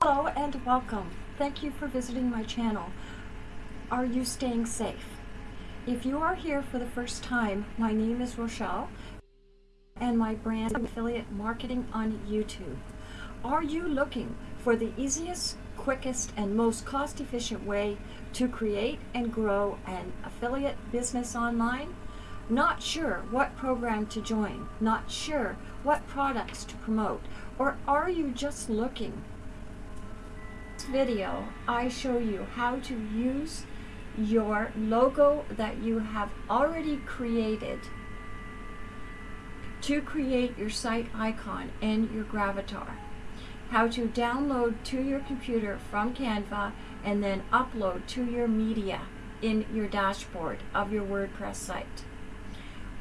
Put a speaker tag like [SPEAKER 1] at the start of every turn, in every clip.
[SPEAKER 1] Hello and welcome. Thank you for visiting my channel. Are you staying safe? If you are here for the first time, my name is Rochelle and my brand affiliate marketing on YouTube. Are you looking for the easiest, quickest, and most cost-efficient way to create and grow an affiliate business online? Not sure what program to join, not sure what products to promote, or are you just looking this video, I show you how to use your logo that you have already created to create your site icon and your gravatar. How to download to your computer from Canva and then upload to your media in your dashboard of your WordPress site.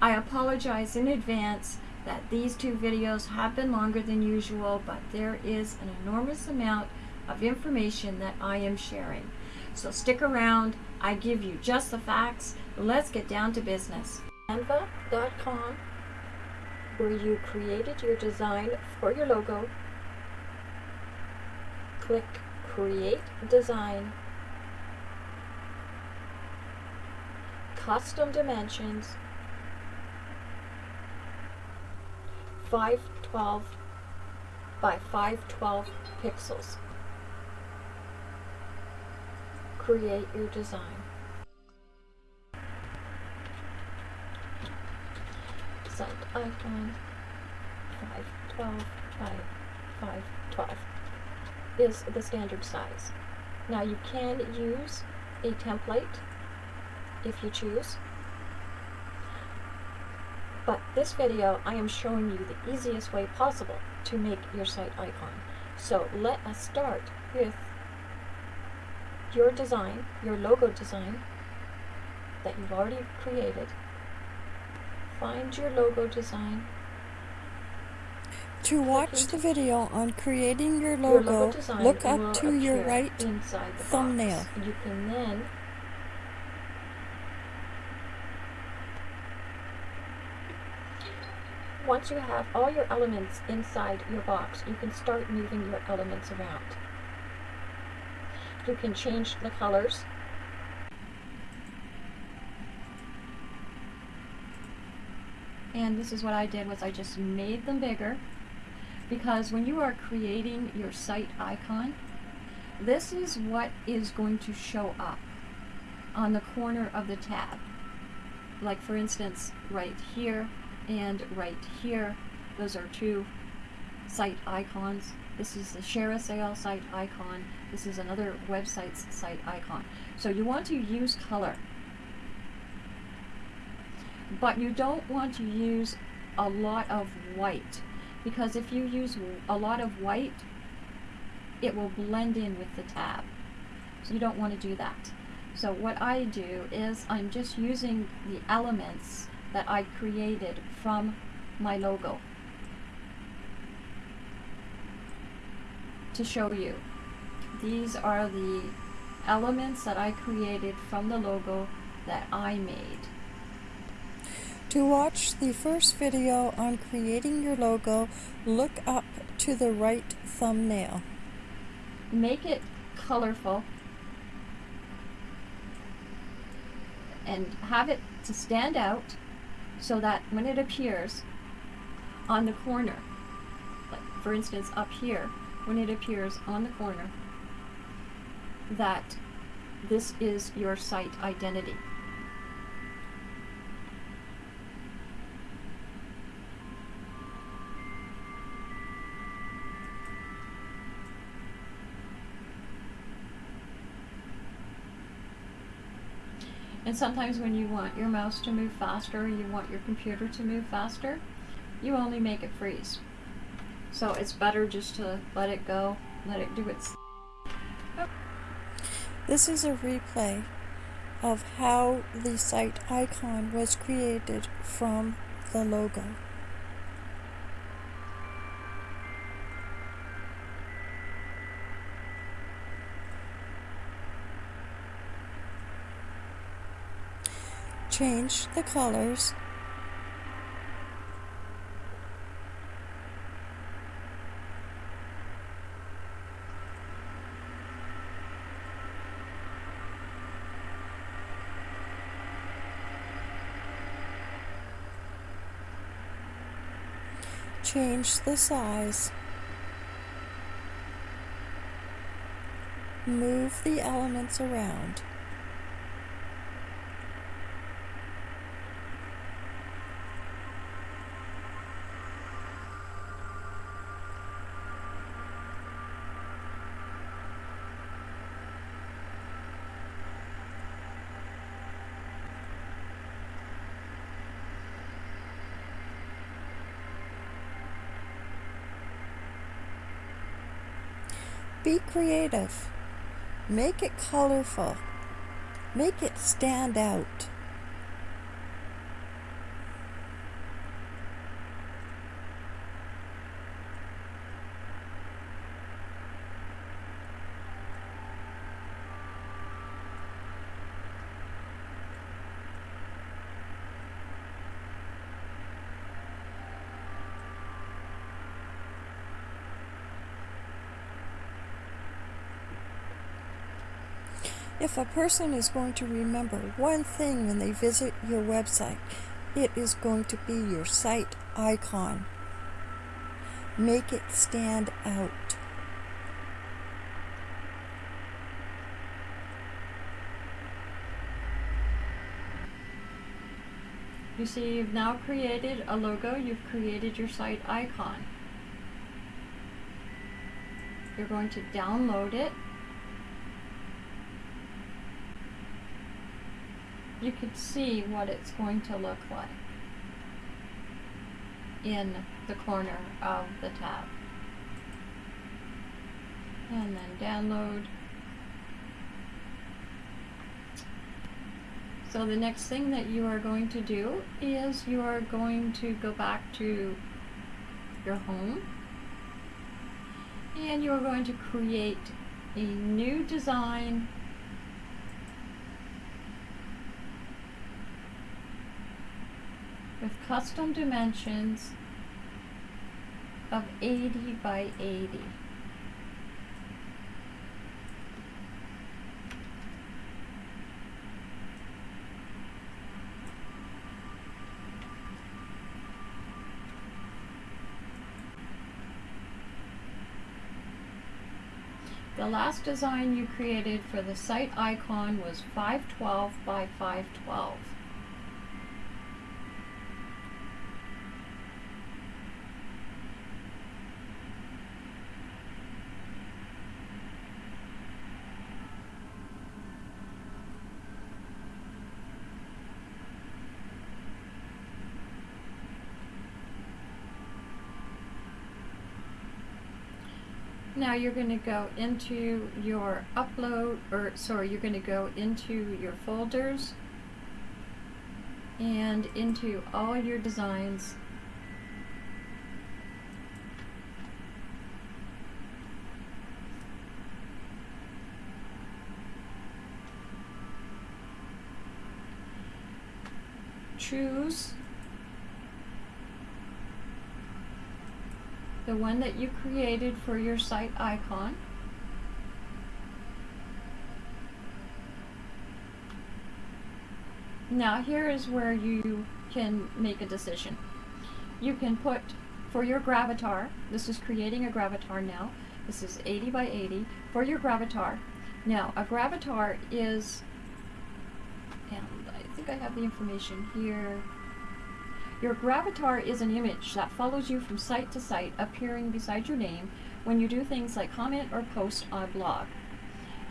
[SPEAKER 1] I apologize in advance that these two videos have been longer than usual, but there is an enormous amount of information that I am sharing. So stick around. I give you just the facts. Let's get down to business. Canva.com where you created your design for your logo. Click Create Design. Custom dimensions. 512 by 512 pixels. Create your design. Site icon 512 by 512 is the standard size. Now you can use a template if you choose. But this video, I am showing you the easiest way possible to make your site icon. So let us start with your design, your logo design that you've already created. Find your logo design.
[SPEAKER 2] To watch the video on creating your
[SPEAKER 1] Your
[SPEAKER 2] logo,
[SPEAKER 1] logo
[SPEAKER 2] look up to your right
[SPEAKER 1] inside the
[SPEAKER 2] thumbnail.
[SPEAKER 1] You can then Once you have all your elements inside your box, you can start moving your elements around. You can change the colors. And this is what I did was I just made them bigger because when you are creating your site icon, this is what is going to show up on the corner of the tab. Like for instance, right here and right here, those are two site icons. This is the ShareASale site icon. This is another website's site icon. So you want to use color. But you don't want to use a lot of white because if you use a lot of white, it will blend in with the tab. So you don't want to do that. So what I do is I'm just using the elements that I created from my logo to show you. These are the elements that I created from the logo that I made.
[SPEAKER 2] To watch the first video on creating your logo, look up to the right thumbnail.
[SPEAKER 1] Make it colorful and have it to stand out so that when it appears on the corner, like for instance up here, when it appears on the corner, that this is your site identity. And sometimes when you want your mouse to move faster, you want your computer to move faster, you only make it freeze. So it's better just to let it go, let it do its
[SPEAKER 2] This is a replay of how the site icon was created from the logo. change the colors change the size. Move the elements around. Be creative. Make it colorful. Make it stand out. If a person is going to remember one thing when they visit your website, it is going to be your site icon. Make it stand out.
[SPEAKER 1] You see, you've now created a logo, you've created your site icon. You're going to download it. You can see what it's going to look like in the corner of the tab. And then download. So the next thing that you are going to do is you are going to go back to your home and you're going to create a new design with custom dimensions of 80 by 80. The last design you created for the site icon was 512 by 512. Now you're going to go into your upload, or sorry, you're going to go into your folders and into all your designs. Choose the one that you created for your site icon. Now here is where you can make a decision. You can put for your gravatar, this is creating a gravatar now, this is 80 by 80, for your gravatar. Now a gravatar is, and I think I have the information here, your gravatar is an image that follows you from site to site, appearing beside your name when you do things like comment or post on a blog.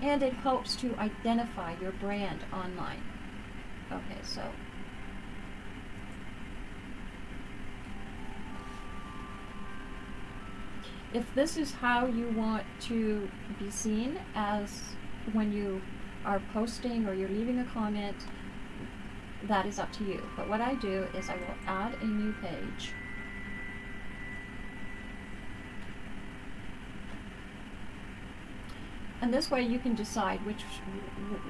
[SPEAKER 1] And it helps to identify your brand online. Okay, so. If this is how you want to be seen as when you are posting or you're leaving a comment, that is up to you. But what I do is I will add a new page. And this way you can decide which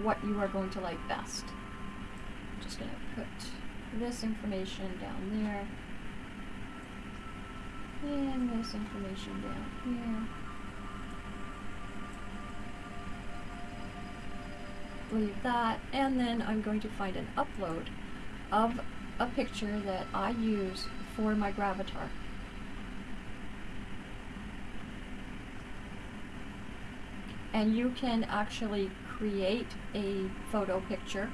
[SPEAKER 1] what you are going to like best. I'm just going to put this information down there. And this information down here. leave that, and then I'm going to find an upload of a picture that I use for my gravatar. And you can actually create a photo picture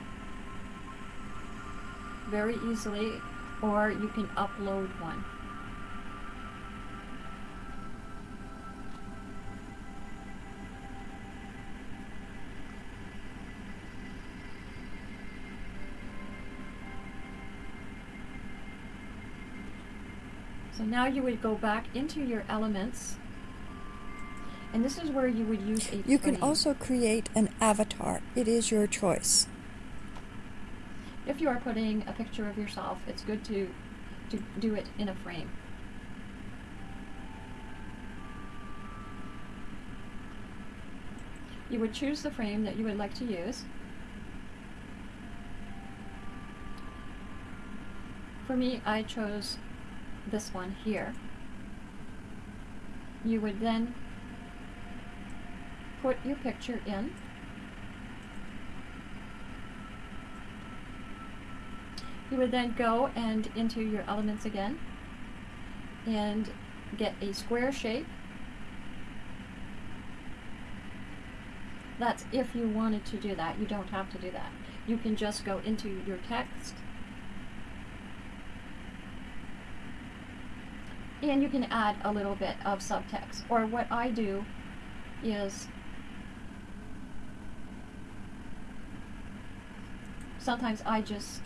[SPEAKER 1] very easily, or you can upload one. So now you would go back into your elements and this is where you would use a
[SPEAKER 2] You can also create an avatar. It is your choice.
[SPEAKER 1] if you are putting a picture of yourself, it's good to to do it in a frame. You would choose the frame that you would like to use. For me, I chose this one here. You would then put your picture in. You would then go and into your elements again and get a square shape. That's if you wanted to do that. You don't have to do that. You can just go into your text and you can add a little bit of subtext. Or what I do is sometimes I just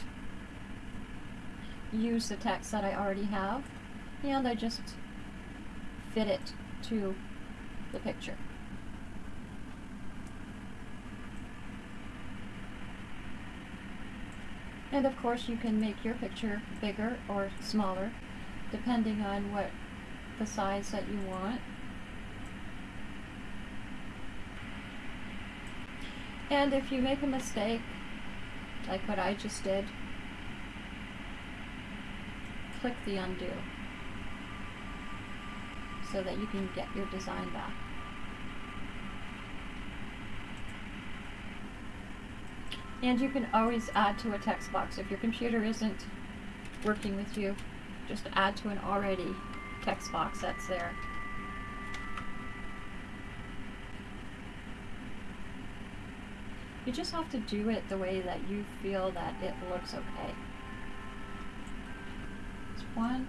[SPEAKER 1] use the text that I already have and I just fit it to the picture. And of course you can make your picture bigger or smaller depending on what the size that you want. And if you make a mistake, like what I just did, click the undo so that you can get your design back. And you can always add to a text box if your computer isn't working with you. Just add to an already text box that's there. You just have to do it the way that you feel that it looks okay. It's one.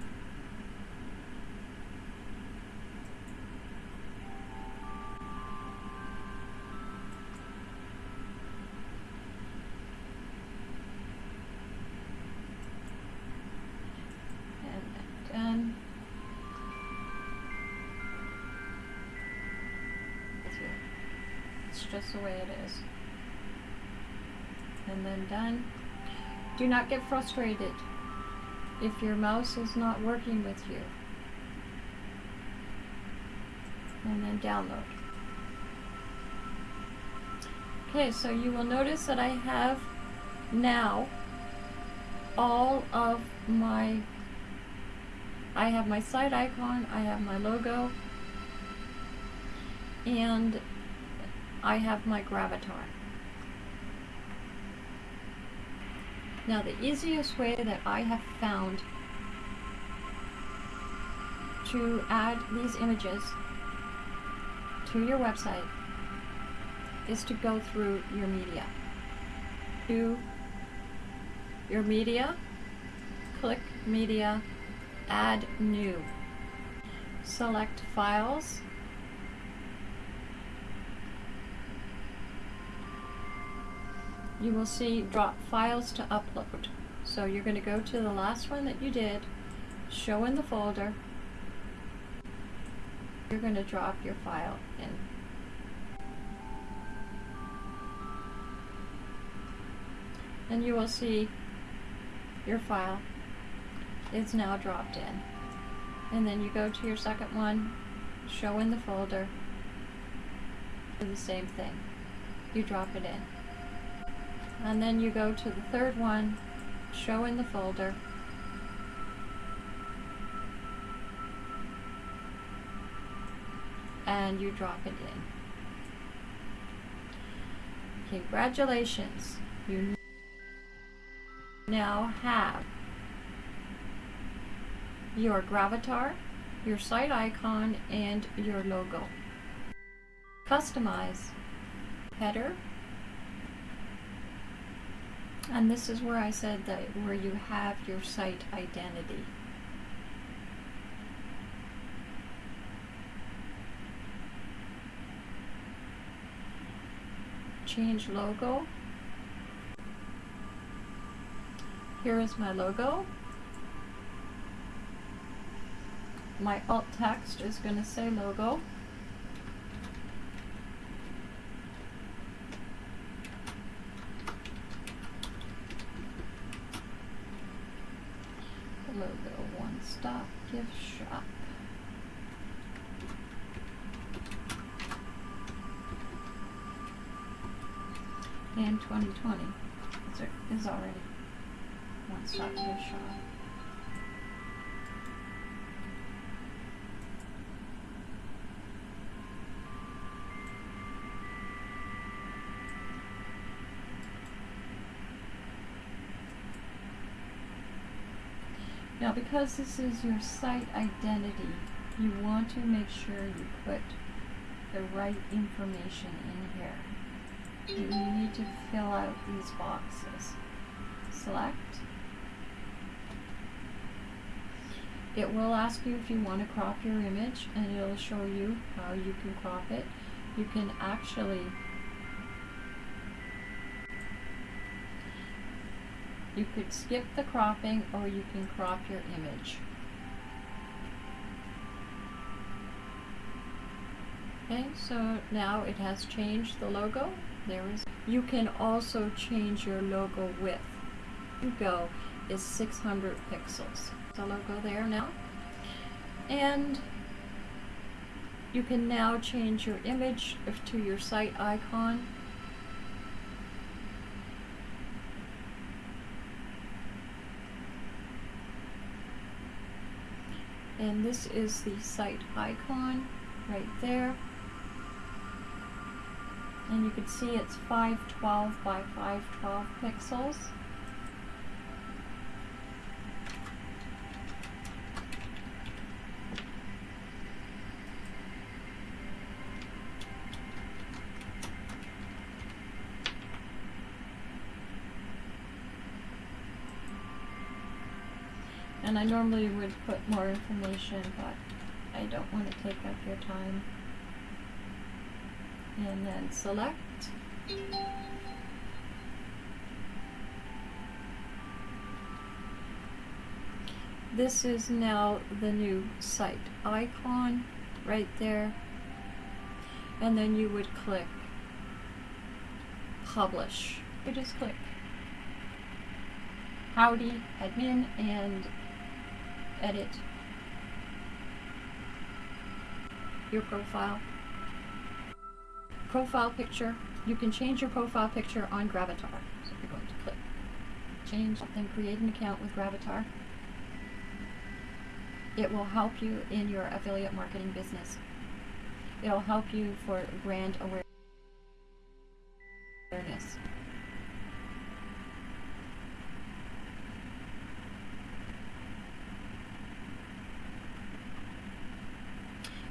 [SPEAKER 1] The way it is. And then done. Do not get frustrated if your mouse is not working with you. And then download. Okay, so you will notice that I have now all of my I have my site icon, I have my logo, and I have my gravatar. Now the easiest way that I have found to add these images to your website is to go through your media. To your media, click media, add new. Select files. You will see drop files to upload. So you're going to go to the last one that you did, show in the folder. You're going to drop your file in. And you will see your file is now dropped in. And then you go to your second one, show in the folder, do the same thing. You drop it in. And then you go to the third one, show in the folder, and you drop it in. Congratulations, you now have your gravatar, your site icon, and your logo. Customize. Header. And this is where I said that where you have your site identity. Change logo. Here is my logo. My alt text is going to say logo. Logo One Stop Gift Shop. And 2020 is already One Stop Gift Shop. Now, because this is your site identity, you want to make sure you put the right information in here. You need to fill out these boxes. Select. It will ask you if you want to crop your image, and it'll show you how you can crop it. You can actually You could skip the cropping or you can crop your image. Okay, so now it has changed the logo. There is. You can also change your logo width. You go is 600 pixels. The logo there now. And you can now change your image to your site icon. And this is the site icon right there. And you can see it's 512 by 512 pixels I normally would put more information, but I don't want to take up your time. And then select. This is now the new site icon right there. And then you would click publish. You just click howdy admin and edit your profile. Profile picture. You can change your profile picture on Gravatar. So you're going to click change, then create an account with Gravatar. It will help you in your affiliate marketing business. It'll help you for brand awareness.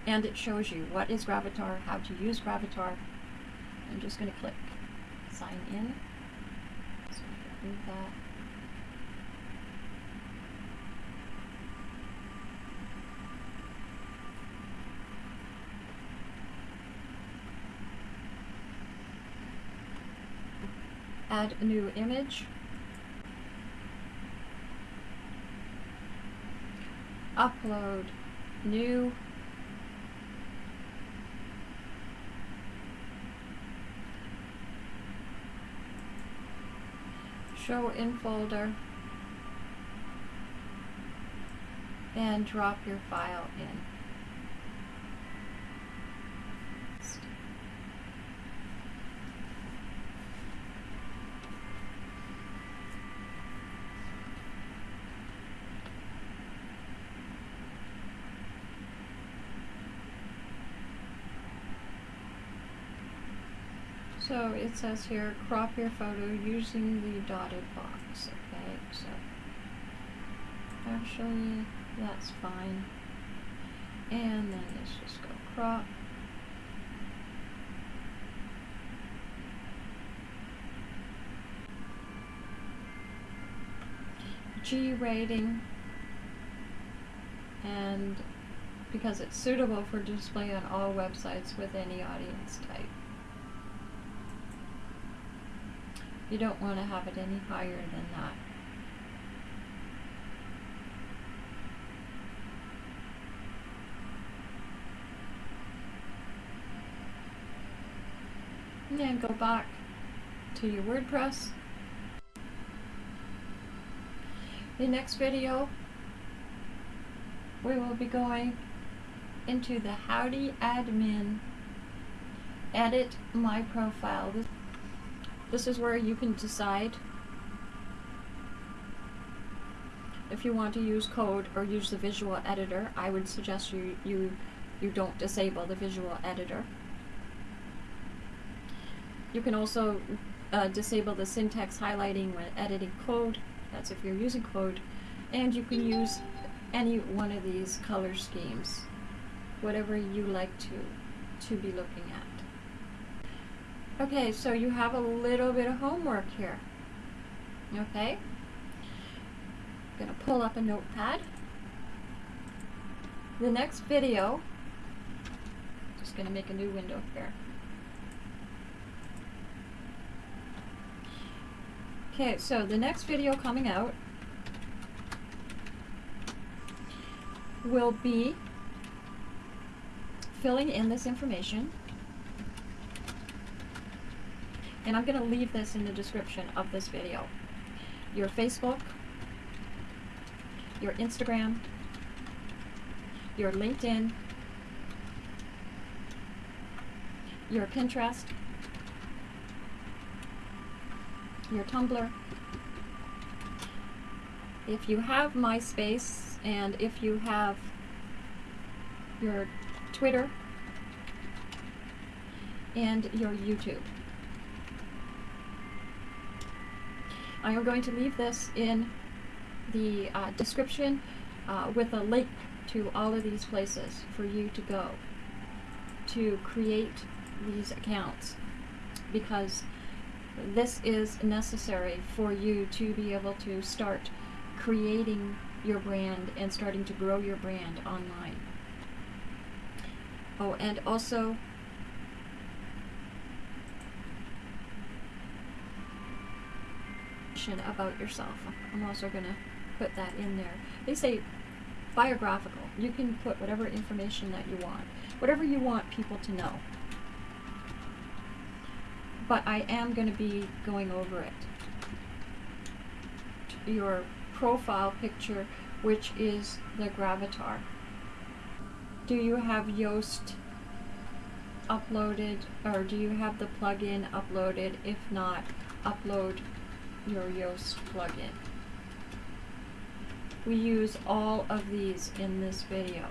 [SPEAKER 1] And it shows you what is Gravatar, how to use Gravatar. I'm just going to click sign in. So I can move that. Add a new image. Upload new show in folder and drop your file in. So it says here, crop your photo using the dotted box. Okay, so actually that's fine. And then let's just go crop. G rating and because it's suitable for display on all websites with any audience type. You don't want to have it any higher than that. And then go back to your WordPress. The next video, we will be going into the Howdy Admin Edit My Profile. This, is where you can decide if you want to use code or use the visual editor. I would suggest you, you, you don't disable the visual editor. You can also uh, disable the syntax highlighting when editing code. That's if you're using code. And you can use any one of these color schemes, whatever you like to, to be looking at. Okay, so you have a little bit of homework here. Okay? I'm gonna pull up a notepad. The next video, just gonna make a new window here. Okay, so the next video coming out will be filling in this information. And I'm going to leave this in the description of this video. Your Facebook, your Instagram, your LinkedIn, your Pinterest, your Tumblr. If you have MySpace and if you have your Twitter and your YouTube. I am going to leave this in the uh, description uh, with a link to all of these places for you to go to create these accounts because this is necessary for you to be able to start creating your brand and starting to grow your brand online. Oh, and also about yourself. I'm also going to put that in there. They say biographical. You can put whatever information that you want, whatever you want people to know but I am going to be going over it. Your profile picture, which is the Gravatar. Do you have Yoast uploaded, or do you have the plugin uploaded? If not, upload your Yoast plugin. We use all of these in this video.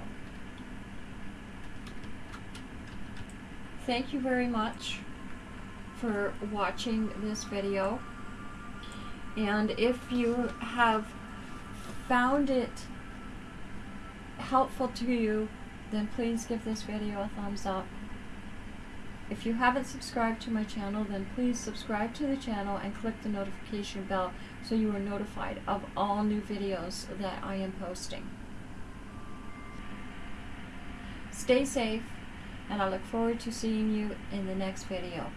[SPEAKER 1] Thank you very much for watching this video. And if you have found it helpful to you, then please give this video a thumbs up. If you haven't subscribed to my channel, then please subscribe to the channel and click the notification bell so you are notified of all new videos that I am posting. Stay safe, and I look forward to seeing you in the next video.